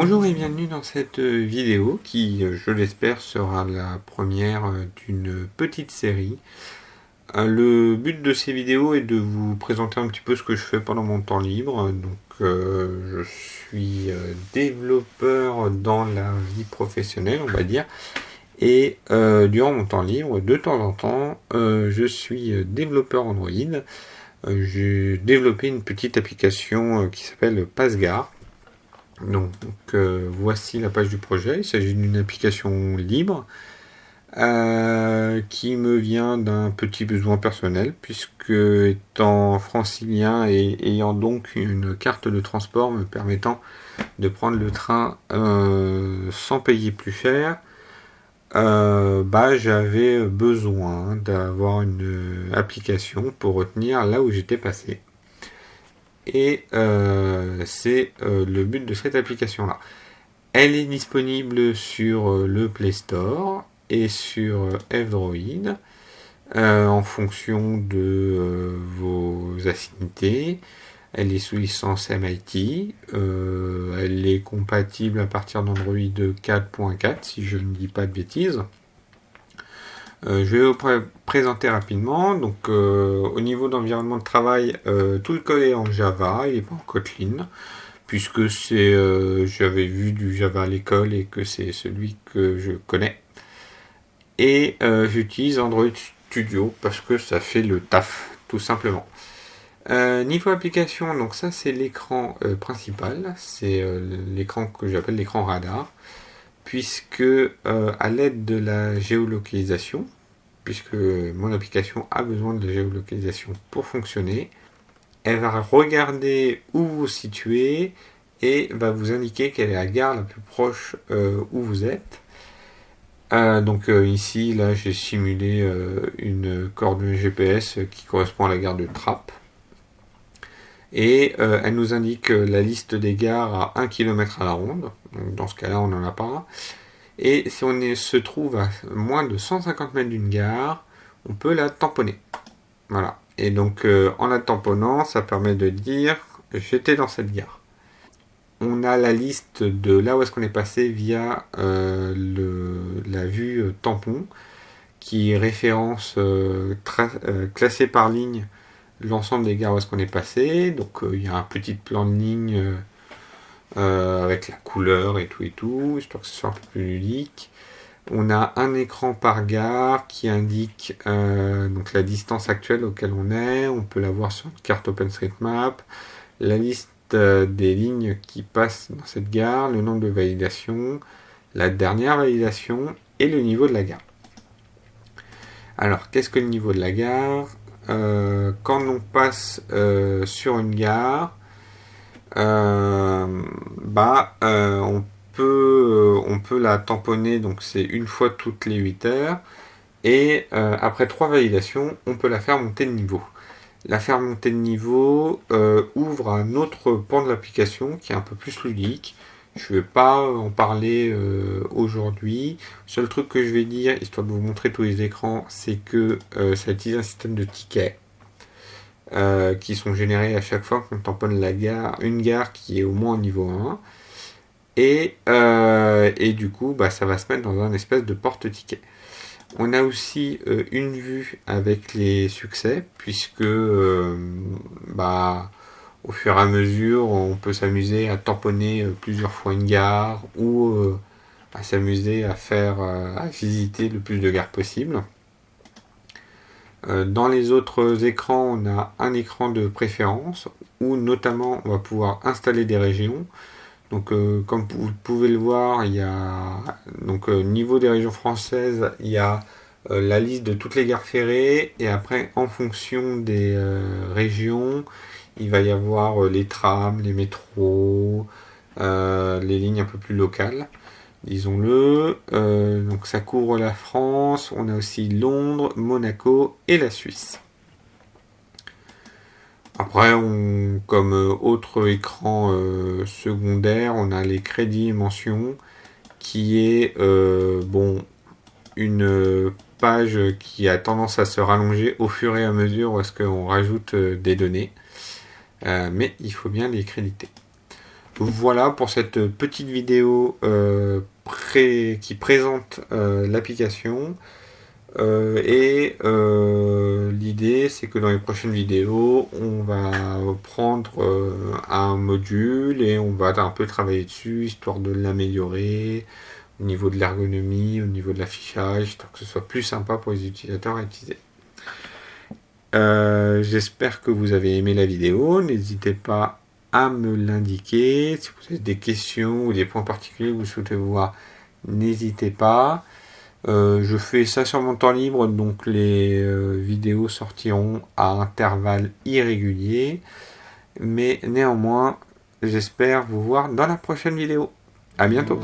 Bonjour et bienvenue dans cette vidéo qui, je l'espère, sera la première d'une petite série. Le but de ces vidéos est de vous présenter un petit peu ce que je fais pendant mon temps libre. Donc, euh, je suis développeur dans la vie professionnelle, on va dire. Et euh, durant mon temps libre, de temps en temps, euh, je suis développeur Android. J'ai développé une petite application qui s'appelle PassGar donc, euh, voici la page du projet. Il s'agit d'une application libre euh, qui me vient d'un petit besoin personnel puisque étant francilien et ayant donc une carte de transport me permettant de prendre le train euh, sans payer plus cher, bah, j'avais besoin d'avoir une application pour retenir là où j'étais passé. Et euh, c'est euh, le but de cette application-là. Elle est disponible sur euh, le Play Store et sur F-Droid en fonction de vos affinités. Elle est sous licence MIT. elle est compatible à partir d'Android 4.4 si je ne dis pas de bêtises. Euh, je vais vous présenter rapidement. Donc, euh, au niveau d'environnement de travail, euh, tout le code est en Java, il n'est pas en Kotlin, puisque c'est, j'avais vu du Java à l'école et que c'est celui que je connais. Et j'utilise Android Studio parce que ça fait le taf, tout simplement. niveau application, donc ça c'est l'écran principal, c'est l'écran que j'appelle l'écran radar puisque euh, à l'aide de la géolocalisation, puisque mon application a besoin de géolocalisation pour fonctionner, elle va regarder où vous vous situez et va vous indiquer quelle est la gare la plus proche euh, où vous êtes. Euh, donc ici, là, j'ai simulé une coordonnée GPS qui correspond à la gare de Trappes. Et elle nous indique la liste des gares à 1 km à la ronde dans ce cas-là, on n'en a pas. Et si on se trouve à moins de 150 mètres d'une gare, on peut la tamponner. Voilà. Et donc, euh, en la tamponnant, ça permet de dire j'étais dans cette gare. On a la liste de là où est-ce qu'on est passé via euh, la vue euh, tampon qui référence classé par ligne l'ensemble des gares où est-ce qu'on est passé. Donc, il y a un petit plan de ligne euh, avec la couleur et tout et tout, histoire que ce soit un peu plus ludique. On a un écran par gare qui indique euh, donc la distance actuelle auquel on est. On peut la voir sur une carte OpenStreetMap. La liste euh, des lignes qui passent dans cette gare, le nombre de validations, la dernière validation et le niveau de la gare. Alors, qu'est-ce que le niveau de la gare? Quand on passe sur une gare, euh, bah, euh, on, peut, euh, on peut la tamponner, donc c'est une fois toutes les 8 heures. Et après trois validations, on peut la faire monter de niveau. La faire monter de niveau ouvre un autre pan de l'application qui est un peu plus ludique. Je ne vais pas en parler aujourd'hui. Le seul truc que je vais dire, histoire de vous montrer tous les écrans, c'est que ça utilise un système de tickets. Euh, qui sont générés à chaque fois qu'on tamponne la gare, une gare qui est au moins au niveau 1. Et, euh, et du coup, bah, ça va se mettre dans un espèce de porte-ticket. On a aussi euh, une vue avec les succès, puisque bah, au fur et à mesure, on peut s'amuser à tamponner plusieurs fois une gare ou à s'amuser à faire à visiter le plus de gares possible. Euh, dans les autres écrans, on a un écran de préférence où notamment on va pouvoir installer des régions. Donc euh, comme vous pouvez le voir, il y a donc euh, niveau des régions françaises, il y a la liste de toutes les gares ferrées et après en fonction des régions, il va y avoir les trams, les métros, les lignes un peu plus locales disons-le. Euh, donc ça couvre la France, on a aussi Londres, Monaco et la Suisse. Après, comme euh, autre écran euh, secondaire, on a les crédits et mentions, qui est bon une page qui a tendance à se rallonger au fur et à mesure où est-ce qu'on rajoute des données. Mais il faut bien les créditer. Voilà pour cette petite vidéo euh, qui présente euh, l'application. Euh, et l'idée c'est que dans les prochaines vidéos, on va prendre un module et on va un peu travailler dessus, histoire de l'améliorer au niveau de l'ergonomie, au niveau de l'affichage, histoire que ce soit plus sympa pour les utilisateurs à utiliser. J'espère que vous avez aimé la vidéo. N'hésitez pas à me l'indiquer. Si vous avez des questions ou des points particuliers que vous souhaitez voir, n'hésitez pas. Euh, je fais ça sur mon temps libre, donc les euh, vidéos sortiront à intervalles irréguliers. Mais néanmoins, j'espère vous voir dans la prochaine vidéo. À bientôt